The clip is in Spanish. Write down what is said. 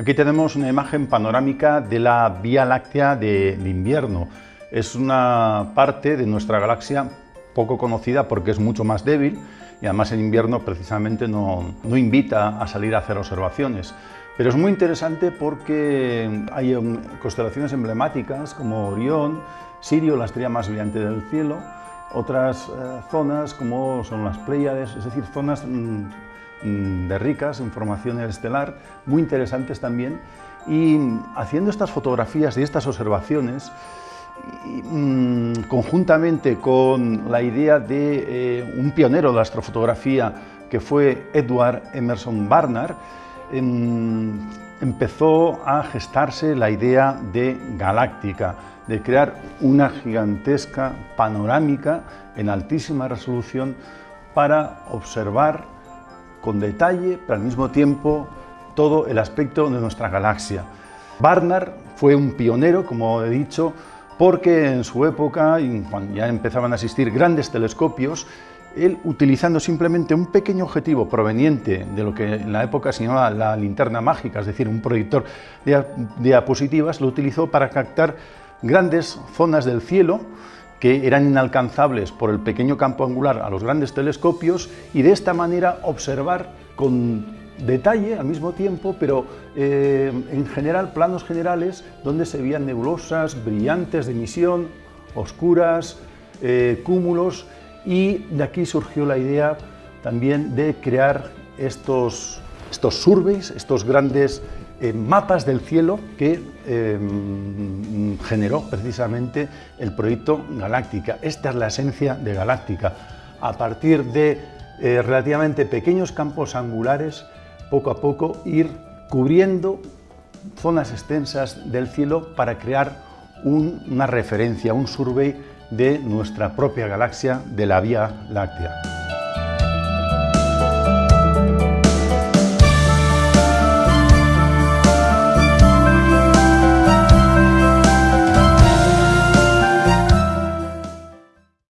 Aquí tenemos una imagen panorámica de la Vía Láctea de, invierno. Es una parte de nuestra galaxia poco conocida porque es mucho más débil y además en invierno precisamente no, no invita a salir a hacer observaciones. Pero es muy interesante porque hay constelaciones emblemáticas como Orión, Sirio, la estrella más brillante del cielo, otras eh, zonas como son las Pléyades, es decir, zonas mm, de ricas información estelar, muy interesantes también, y haciendo estas fotografías y estas observaciones, mm, conjuntamente con la idea de eh, un pionero de la astrofotografía que fue Edward Emerson Barnard, em, empezó a gestarse la idea de galáctica, de crear una gigantesca panorámica en altísima resolución para observar con detalle, pero al mismo tiempo, todo el aspecto de nuestra galaxia. Barnard fue un pionero, como he dicho, porque en su época, cuando ya empezaban a existir grandes telescopios, él utilizando simplemente un pequeño objetivo proveniente de lo que en la época se llamaba la linterna mágica, es decir, un proyector de diapositivas, lo utilizó para captar grandes zonas del cielo que eran inalcanzables por el pequeño campo angular a los grandes telescopios y de esta manera observar con detalle al mismo tiempo, pero eh, en general planos generales donde se veían nebulosas, brillantes de emisión, oscuras, eh, cúmulos y de aquí surgió la idea también de crear estos, estos surveys, estos grandes eh, mapas del cielo que em, generó precisamente el proyecto Galáctica. Esta es la esencia de Galáctica. A partir de eh, relativamente pequeños campos angulares, poco a poco ir cubriendo zonas extensas del cielo para crear una referencia, un survey de nuestra propia galaxia, de la Vía Láctea.